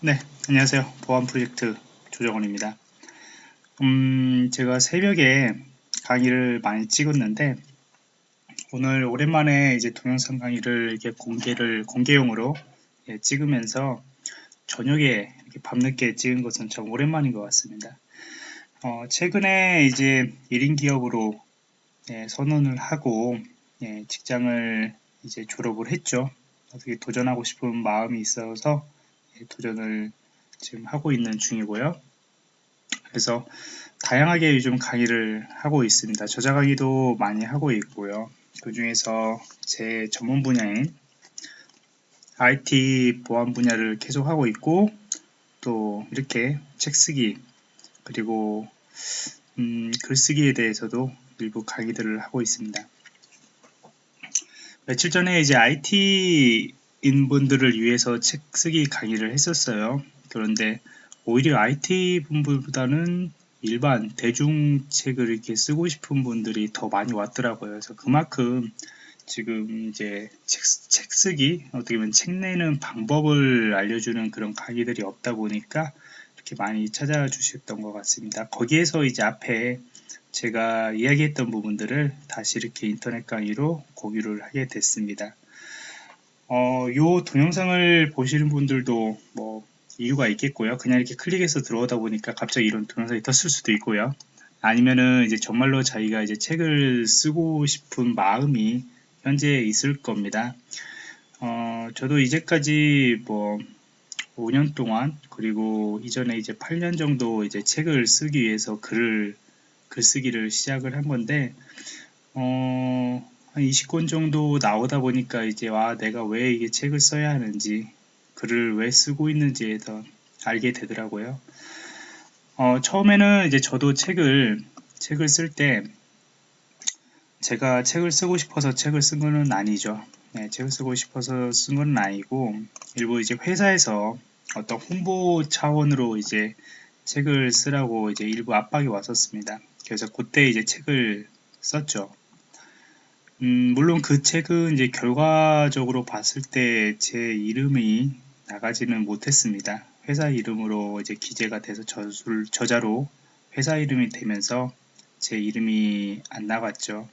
네, 안녕하세요. 보안 프로젝트 조정원입니다. 음, 제가 새벽에 강의를 많이 찍었는데, 오늘 오랜만에 이제 동영상 강의를 이렇게 공개를, 공개용으로 예, 찍으면서 저녁에 이렇게 밤늦게 찍은 것은 참 오랜만인 것 같습니다. 어, 최근에 이제 1인 기업으로 예, 선언을 하고 예, 직장을 이제 졸업을 했죠. 어떻게 도전하고 싶은 마음이 있어서 도전을 지금 하고 있는 중이고요. 그래서 다양하게 요즘 강의를 하고 있습니다. 저자 강의도 많이 하고 있고요. 그 중에서 제 전문 분야인 IT 보안 분야를 계속 하고 있고 또 이렇게 책 쓰기 그리고 음, 글쓰기에 대해서도 일부 강의들을 하고 있습니다. 며칠 전에 이제 IT 인분들을 위해서 책 쓰기 강의를 했었어요. 그런데 오히려 IT 분들보다는 일반 대중 책을 이렇게 쓰고 싶은 분들이 더 많이 왔더라고요. 그래서 그만큼 지금 이제 책, 책 쓰기, 어떻게 보면 책 내는 방법을 알려주는 그런 강의들이 없다 보니까 이렇게 많이 찾아주셨던 것 같습니다. 거기에서 이제 앞에 제가 이야기했던 부분들을 다시 이렇게 인터넷 강의로 공유를 하게 됐습니다. 어, 요 동영상을 보시는 분들도 뭐 이유가 있겠고요. 그냥 이렇게 클릭해서 들어오다 보니까 갑자기 이런 동영상이 떴을 수도 있고요. 아니면은 이제 정말로 자기가 이제 책을 쓰고 싶은 마음이 현재 있을 겁니다. 어, 저도 이제까지 뭐 5년 동안 그리고 이전에 이제 8년 정도 이제 책을 쓰기 위해서 글을 글쓰기를 시작을 한 건데 어, 한 20권 정도 나오다 보니까 이제 와 내가 왜 이게 책을 써야 하는지 글을 왜 쓰고 있는지에 더 알게 되더라고요. 어, 처음에는 이제 저도 책을 책을 쓸 때 제가 책을 쓰고 싶어서 책을 쓴 거는 아니죠. 네, 책을 쓰고 싶어서 쓴 건 아니고 일부 이제 회사에서 어떤 홍보 차원으로 이제 책을 쓰라고 이제 일부 압박이 왔었습니다. 그래서 그때 이제 책을 썼죠. 음, 물론 그 책은 이제 결과적으로 봤을 때 제 이름이 나가지는 못했습니다. 회사 이름으로 이제 기재가 돼서 저술, 저자로 회사 이름이 되면서 제 이름이 안 나갔죠.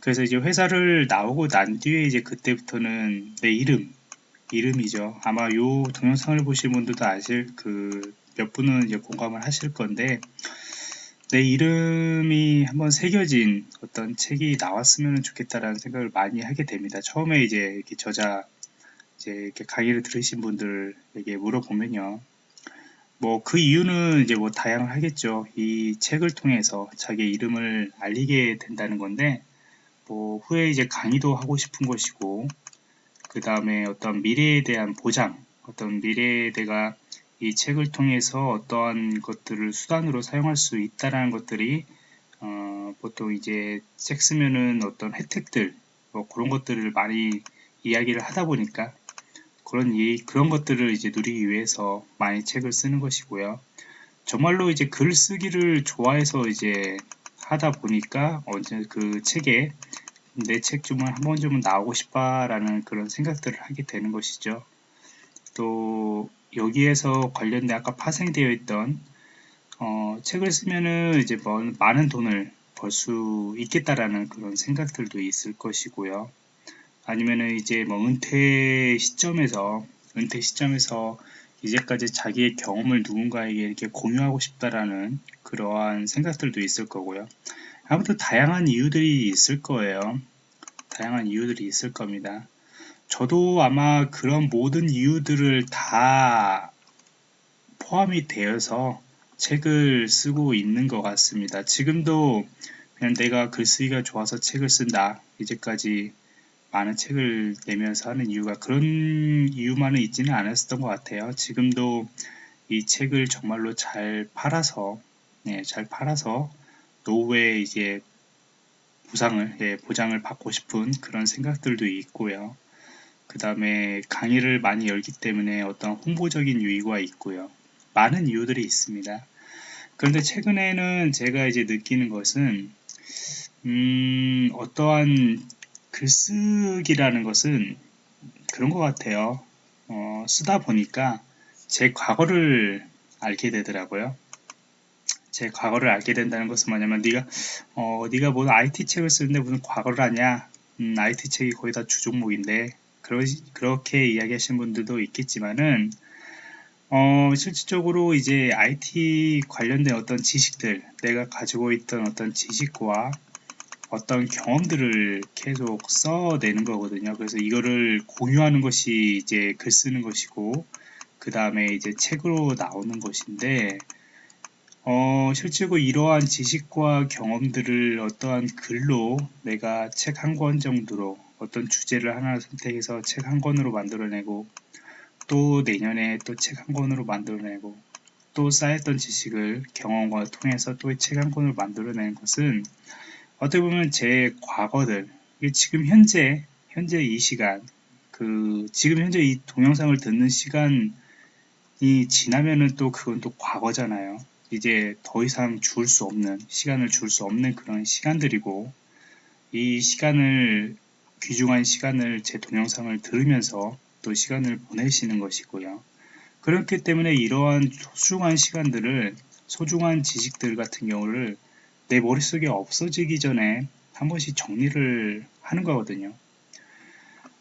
그래서 이제 회사를 나오고 난 뒤에 이제 그때부터는 내 이름, 이름이죠. 아마 요 동영상을 보신 분들도 아실 그 몇 분은 이제 공감을 하실 건데 내 이름이 한번 새겨진 어떤 책이 나왔으면 좋겠다라는 생각을 많이 하게 됩니다. 처음에 이제 이렇게 저자 이제 이렇게 강의를 들으신 분들에게 물어보면요. 뭐 그 이유는 이제 뭐 다양하겠죠. 이 책을 통해서 자기 이름을 알리게 된다는 건데 뭐 후에 이제 강의도 하고 싶은 것이고 그 다음에 어떤 미래에 대한 보장 어떤 미래에 내가 이 책을 통해서 어떠한 것들을 수단으로 사용할 수 있다라는 것들이 어, 보통 이제 책 쓰면은 어떤 혜택들 뭐 그런 것들을 많이 이야기를 하다 보니까 그런 이 그런 것들을 이제 누리기 위해서 많이 책을 쓰는 것이고요. 정말로 이제 글 쓰기를 좋아해서 이제 하다 보니까 언제 그 책에 내 책 좀 한번좀 나오고 싶다라는 그런 생각들을 하게 되는 것이죠. 또 여기에서 관련된 아까 파생되어 있던 어, 책을 쓰면은 이제 뭐 많은 돈을 벌 수 있겠다라는 그런 생각들도 있을 것이고요. 아니면은 이제 뭐 은퇴 시점에서 은퇴 시점에서 이제까지 자기의 경험을 누군가에게 이렇게 공유하고 싶다라는 그러한 생각들도 있을 거고요. 아무튼 다양한 이유들이 있을 거예요. 다양한 이유들이 있을 겁니다. 저도 아마 그런 모든 이유들을 다 포함이 되어서 책을 쓰고 있는 것 같습니다. 지금도 그냥 내가 글쓰기가 좋아서 책을 쓴다. 이제까지 많은 책을 내면서 하는 이유가 그런 이유만은 있지는 않았었던 것 같아요. 지금도 이 책을 정말로 잘 팔아서, 네, 잘 팔아서 노후에 이제 보상을, 예, 보장을 받고 싶은 그런 생각들도 있고요. 그 다음에 강의를 많이 열기 때문에 어떤 홍보적인 유의가 있고요. 많은 이유들이 있습니다. 그런데 최근에는 제가 이제 느끼는 것은 음, 어떠한 글쓰기라는 것은 그런 것 같아요. 어, 쓰다 보니까 제 과거를 알게 되더라고요. 제 과거를 알게 된다는 것은 뭐냐면 네가 어 네가 뭐 IT 책을 쓰는데 무슨 과거를 아냐? 음, IT 책이 거의 다 주종목인데 그러, 그렇게 이야기하시는 분들도 있겠지만은 어, 실질적으로 이제 IT 관련된 어떤 지식들, 내가 가지고 있던 어떤 지식과 어떤 경험들을 계속 써내는 거거든요. 그래서 이거를 공유하는 것이 이제 글 쓰는 것이고, 그 다음에 이제 책으로 나오는 것인데, 어, 실제로 이러한 지식과 경험들을 어떠한 글로 내가 책 한 권 정도로 어떤 주제를 하나 선택해서 책 한 권으로 만들어내고 또 내년에 또 책 한 권으로 만들어내고 또 쌓였던 지식을 경험과 통해서 또 책 한 권을 만들어내는 것은 어떻게 보면 제 과거들 지금 현재 현재 이 시간 그 지금 현재 이 동영상을 듣는 시간이 지나면은 또 그건 또 과거잖아요. 이제 더 이상 줄 수 없는 시간을 줄 수 없는 그런 시간들이고 이 시간을 귀중한 시간을 제 동영상을 들으면서 또 시간을 보내시는 것이고요. 그렇기 때문에 이러한 소중한 시간들을 소중한 지식들 같은 경우를 내 머릿속에 없어지기 전에 한 번씩 정리를 하는 거거든요.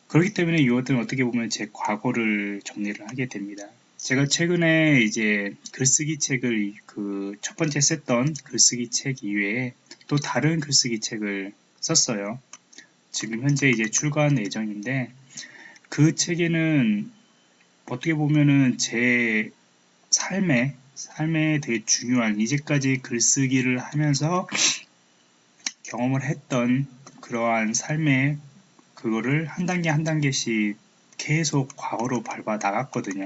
그렇기 때문에 이것들은 어떻게 보면 제 과거를 정리를 하게 됩니다. 제가 최근에 이제 글쓰기 책을 그 첫 번째 썼던 글쓰기 책 이외에 또 다른 글쓰기 책을 썼어요. 지금 현재 이제 출간 예정인데 그 책에는 어떻게 보면은 제 삶에 삶에 되게 중요한 이제까지 글쓰기를 하면서 경험을 했던 그러한 삶의 그거를 한 단계 한 단계씩 계속 과거로 밟아 나갔거든요.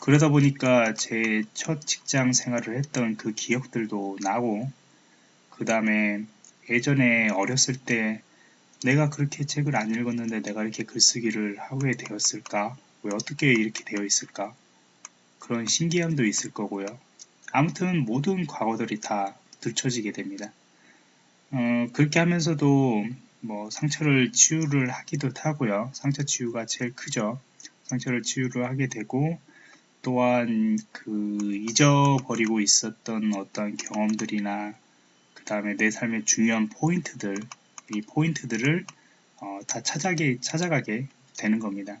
그러다 보니까 제 첫 직장 생활을 했던 그 기억들도 나고, 그 다음에 예전에 어렸을 때 내가 그렇게 책을 안 읽었는데 내가 이렇게 글쓰기를 하게 되었을까? 왜 어떻게 이렇게 되어 있을까? 그런 신기함도 있을 거고요. 아무튼 모든 과거들이 다 들춰지게 됩니다. 어, 그렇게 하면서도 뭐 상처를 치유를 하기도 하고요. 상처 치유가 제일 크죠. 상처를 치유를 하게 되고 또한 그 잊어버리고 있었던 어떤 경험들이나 그 다음에 내 삶의 중요한 포인트들 이 포인트들을 어, 다 찾아게, 찾아가게 되는 겁니다.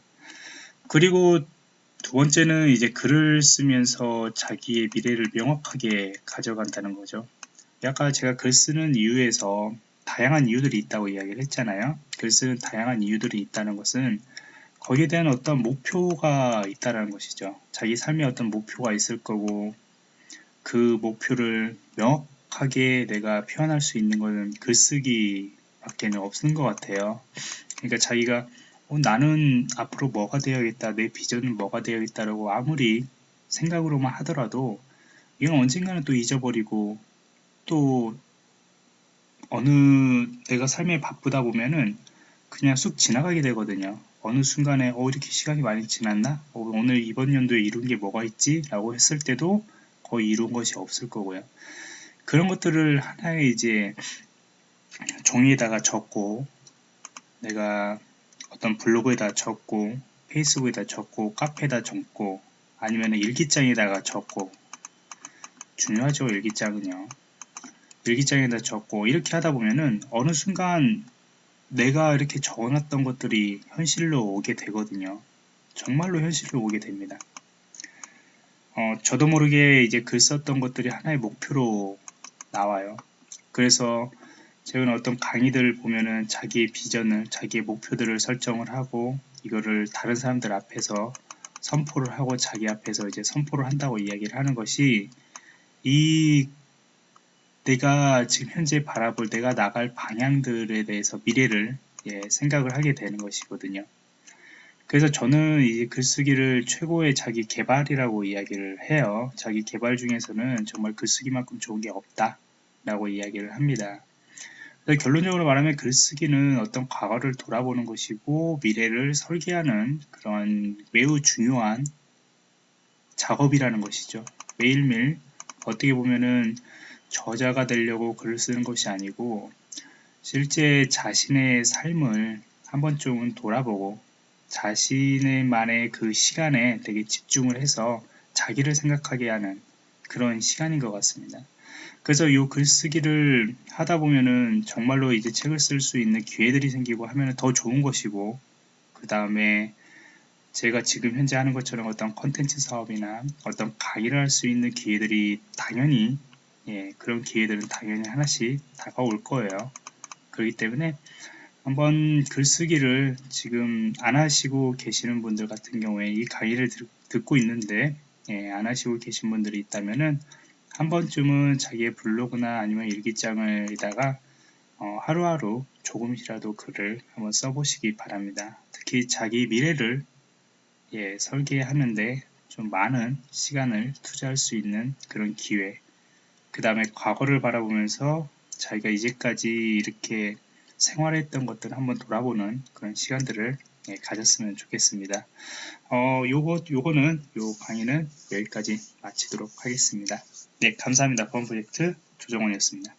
그리고 두 번째는 이제 글을 쓰면서 자기의 미래를 명확하게 가져간다는 거죠. 아까 제가 글 쓰는 이유에서 다양한 이유들이 있다고 이야기를 했잖아요. 글 쓰는 다양한 이유들이 있다는 것은 거기에 대한 어떤 목표가 있다는 것이죠. 자기 삶에 어떤 목표가 있을 거고 그 목표를 명확하게 내가 표현할 수 있는 것은 글쓰기 밖에는 없는 것 같아요. 그러니까 자기가 어, 나는 앞으로 뭐가 되어야겠다, 내 비전은 뭐가 되어야겠다라고 아무리 생각으로만 하더라도 이건 언젠가는 또 잊어버리고 또 어느 내가 삶에 바쁘다 보면은 그냥 쑥 지나가게 되거든요. 어느 순간에 어 이렇게 시간이 많이 지났나? 어, 오늘 이번 연도에 이룬 게 뭐가 있지? 라고 했을 때도 거의 이룬 것이 없을 거고요. 그런 것들을 하나의 이제 종이에다가 적고 내가 어떤 블로그에다 적고 페이스북에다 적고 카페에다 적고 아니면 일기장에다가 적고. 중요하죠 일기장은요 일기장에다 적고. 이렇게 하다 보면은 어느 순간 내가 이렇게 적어놨던 것들이 현실로 오게 되거든요. 정말로 현실로 오게 됩니다. 어, 저도 모르게 이제 글 썼던 것들이 하나의 목표로 나와요. 그래서 최근 어떤 강의들을 보면은 자기의 비전을, 자기의 목표들을 설정을 하고 이거를 다른 사람들 앞에서 선포를 하고 자기 앞에서 이제 선포를 한다고 이야기를 하는 것이 이 내가 지금 현재 바라볼 내가 나갈 방향들에 대해서 미래를 예, 생각을 하게 되는 것이거든요. 그래서 저는 이 글쓰기를 최고의 자기 개발이라고 이야기를 해요. 자기 개발 중에서는 정말 글쓰기만큼 좋은 게 없다 라고 이야기를 합니다. 결론적으로 말하면 글쓰기는 어떤 과거를 돌아보는 것이고 미래를 설계하는 그런 매우 중요한 작업이라는 것이죠. 매일매일 어떻게 보면은 저자가 되려고 글을 쓰는 것이 아니고 실제 자신의 삶을 한 번쯤은 돌아보고 자신의만의 그 시간에 되게 집중을 해서 자기를 생각하게 하는 그런 시간인 것 같습니다. 그래서 이 글쓰기를 하다 보면은 정말로 이제 책을 쓸 수 있는 기회들이 생기고 하면 더 좋은 것이고 그 다음에 제가 지금 현재 하는 것처럼 어떤 컨텐츠 사업이나 어떤 강의를 할 수 있는 기회들이 당연히 예, 그런 기회들은 당연히 하나씩 다가올 거예요. 그렇기 때문에 한번 글쓰기를 지금 안 하시고 계시는 분들 같은 경우에 이 강의를 듣 고 있는데 예, 안 하시고 계신 분들이 있다면은 한 번쯤은 자기의 블로그나 아니면 일기장을다가 어, 하루하루 조금이라도 글을 한번 써보시기 바랍니다. 특히 자기 미래를 예, 설계하는데 좀 많은 시간을 투자할 수 있는 그런 기회 그 다음에 과거를 바라보면서 자기가 이제까지 이렇게 생활했던 것들을 한번 돌아보는 그런 시간들을 예, 가졌으면 좋겠습니다. 어, 요거, 요거는, 요 강의는 여기까지 마치도록 하겠습니다. 네, 감사합니다. 본 프로젝트 조정원이었습니다.